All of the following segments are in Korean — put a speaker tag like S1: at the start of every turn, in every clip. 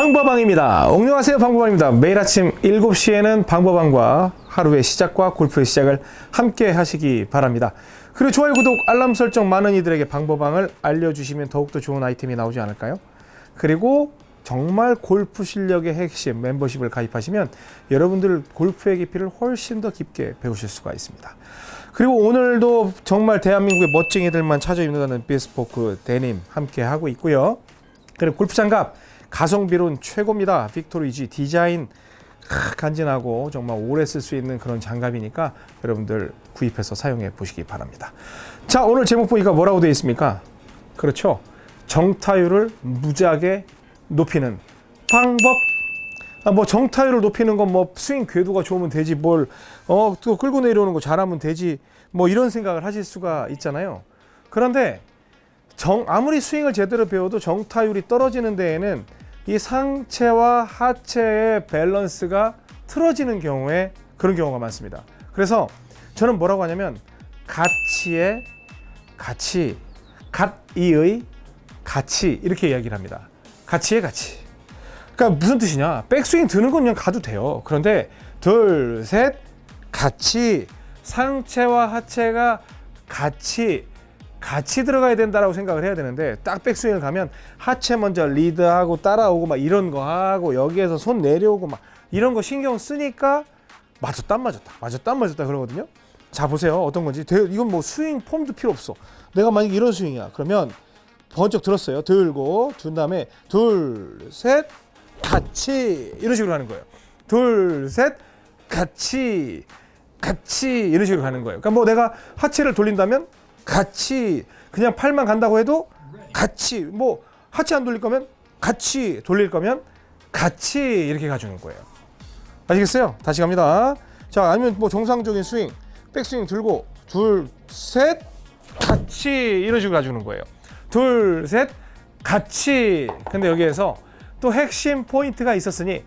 S1: 방법왕입니다. 안녕하세요. 방법왕입니다. 매일 아침 7시에는 방법왕과 하루의 시작과 골프의 시작을 함께 하시기 바랍니다. 그리고 좋아요, 구독, 알람 설정 많은 이들에게 방법왕을 알려주시면 더욱더 좋은 아이템이 나오지 않을까요? 그리고 정말 골프 실력의 핵심 멤버십을 가입하시면 여러분들 골프의 깊이를 훨씬 더 깊게 배우실 수가 있습니다. 그리고 오늘도 정말 대한민국의 멋쟁이들만 찾아 입는다는 비스포크 데님 함께 하고 있고요. 그리고 골프 장갑 가성비론 최고입니다. 빅토리지 디자인 크, 간지나고 정말 오래 쓸 수 있는 그런 장갑이니까 여러분들 구입해서 사용해 보시기 바랍니다. 자 오늘 제목 보니까 뭐라고 되어 있습니까? 그렇죠. 정타율을 무지하게 높이는 방법. 아, 뭐 정타율을 높이는 건 뭐 스윙 궤도가 좋으면 되지 뭘 어 또 끌고 내려오는 거 잘하면 되지 뭐 이런 생각을 하실 수가 있잖아요. 그런데 정 아무리 스윙을 제대로 배워도 정타율이 떨어지는 데에는 이 상체와 하체의 밸런스가 틀어지는 경우에 그런 경우가 많습니다. 그래서 저는 뭐라고 하냐면 가치의 가치, 갓이의 가치 이렇게 이야기를 합니다. 가치의 가치. 그러니까 무슨 뜻이냐? 백스윙 드는 건 그냥 가도 돼요. 그런데 둘, 셋, 같이 상체와 하체가 같이 같이 들어가야 된다라고 생각을 해야 되는데 딱 백스윙을 가면 하체 먼저 리드하고 따라오고 막 이런 거 하고 여기에서 손 내려오고 막 이런 거 신경 쓰니까 맞았다 안 맞았다 맞았다 안 맞았다 그러거든요. 자 보세요 어떤 건지 이건 뭐 스윙 폼도 필요 없어. 내가 만약 이런 스윙이야 그러면 번쩍 들었어요. 들고 둔 다음에 둘, 셋, 같이 이런 식으로 하는 거예요. 둘, 셋, 같이, 같이 이런 식으로 가는 거예요. 그러니까 뭐 내가 하체를 돌린다면 같이 그냥 팔만 간다고 해도 같이 뭐 하체 안 돌릴 거면 같이 돌릴 거면 같이 이렇게 가주는 거예요. 아시겠어요? 다시 갑니다. 자 아니면 뭐 정상적인 스윙, 백스윙 들고 둘, 셋, 같이 이런 식으로 가주는 거예요. 둘, 셋, 같이. 근데 여기에서 또 핵심 포인트가 있었으니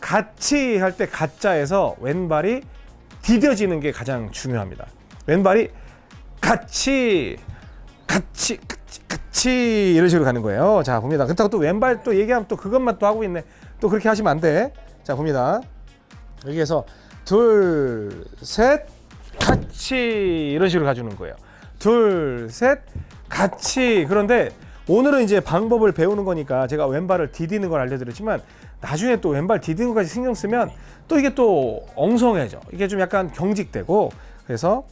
S1: 같이 할 때 가짜에서 왼발이 디뎌지는 게 가장 중요합니다. 왼발이 같이, 같이, 같이, 같이 이런 식으로 가는 거예요. 자, 봅니다. 그렇다고 또 왼발 또 얘기하면 또 그것만 또 하고 있네. 또 그렇게 하시면 안 돼. 자, 봅니다. 여기에서 둘, 셋, 같이 이런 식으로 가주는 거예요. 둘, 셋, 같이 그런데 오늘은 이제 방법을 배우는 거니까 제가 왼발을 디디는 걸 알려드렸지만 나중에 또 왼발 디디는 것까지 신경 쓰면 또 이게 또 엉성해져 이게 좀 약간 경직되고 그래서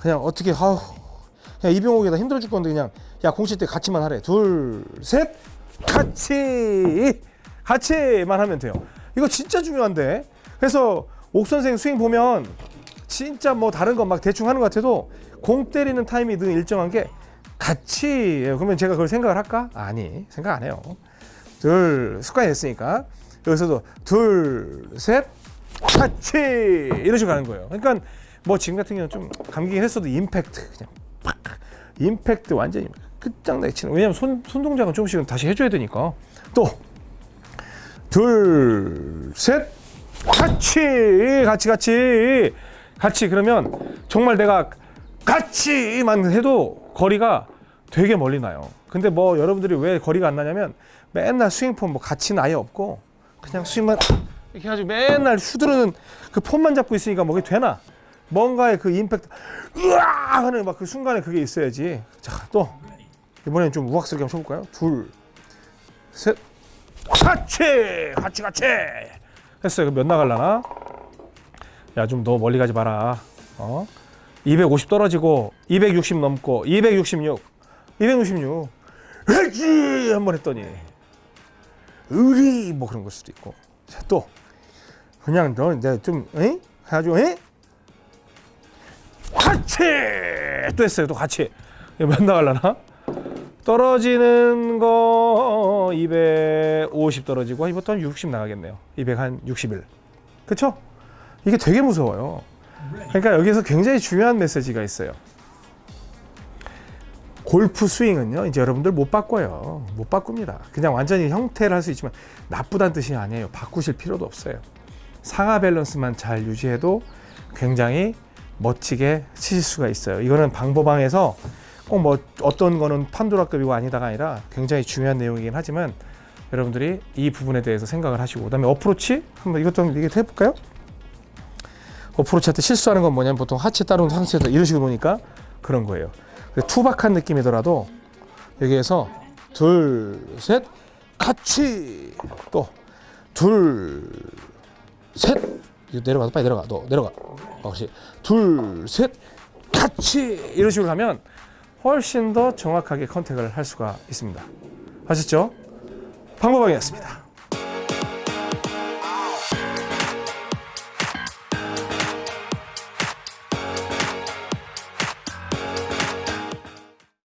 S1: 그냥 어떻게 아우 그냥 이병옥에다. 힘들어 죽 건데 그냥 야 공칠 때 같이만 하래. 둘셋 같이 같이만 하면 돼요. 이거 진짜 중요한데. 그래서 옥 선생 스윙 보면 진짜 뭐 다른 거막 대충 하는 것 같아도 공 때리는 타임이 늘 일정한 게 같이 그러면 제가 그걸 생각을 할까? 아니 생각 안 해요. 둘 습관이 됐으니까. 여기서도 둘 셋 같이! 이런 식으로 가는 거예요. 그러니까 뭐 지금 같은 경우는 좀 감기긴 했어도 임팩트 그냥 팍! 임팩트 완전히 끝장나게 치는. 왜냐면 손, 손 동작은 조금씩은 다시 해줘야 되니까. 또 둘 셋! 같이! 같이 같이! 같이 그러면 정말 내가 같이만 해도 거리가 되게 멀리 나요. 근데 뭐 여러분들이 왜 거리가 안 나냐면 맨날 스윙폼 뭐 가치는 아예 없고 그냥 스윙만 이렇게 해가지고 맨날 휘두르는 그 폼만 잡고 있으니까 뭐게 되나? 뭔가의 그 임팩트 으아 하는 막 그 순간에 그게 있어야지. 자 또 이번엔 좀 우악스럽게 한번 쳐볼까요? 둘, 셋, 같이, 같이. 했어요. 몇 나갈라나? 야 좀 너 멀리 가지 마라. 어? 250 떨어지고 260 넘고 266 266 으지 한번 했더니 의리 뭐 그런 걸 수도 있고 자, 또 그냥 너 내가 좀 에? 해가지고 에? 같이 또 했어요 또 같이 몇 나갈라나 떨어지는 거 250 떨어지고 이것도 한 60 나가겠네요 261 그쵸? 이게 되게 무서워요 그러니까 여기서 굉장히 중요한 메시지가 있어요. 골프 스윙은요, 이제 여러분들 못 바꿔요. 못 바꿉니다. 그냥 완전히 형태를 할 수 있지만 나쁘다는 뜻이 아니에요. 바꾸실 필요도 없어요. 상하 밸런스만 잘 유지해도 굉장히 멋지게 치실 수가 있어요. 이거는 방법방에서 꼭 뭐 어떤 거는 판도라급이고 아니다가 아니라 굉장히 중요한 내용이긴 하지만 여러분들이 이 부분에 대해서 생각을 하시고 그 다음에 어프로치 한번 이것도 한번 얘기 해볼까요? 어프로치 할 때 실수하는 건 뭐냐면 보통 하체 따르는 상태에서 이런 식으로 놓으니까 그런 거예요. 투박한 느낌이더라도 여기에서 둘, 셋, 같이 또 둘, 셋 이거 내려가 빨리 내려가 너 내려가 어, 그렇지 둘, 셋, 같이 이런 식으로 하면 훨씬 더 정확하게 컨택을 할 수가 있습니다. 아셨죠? 방법방이었습니다.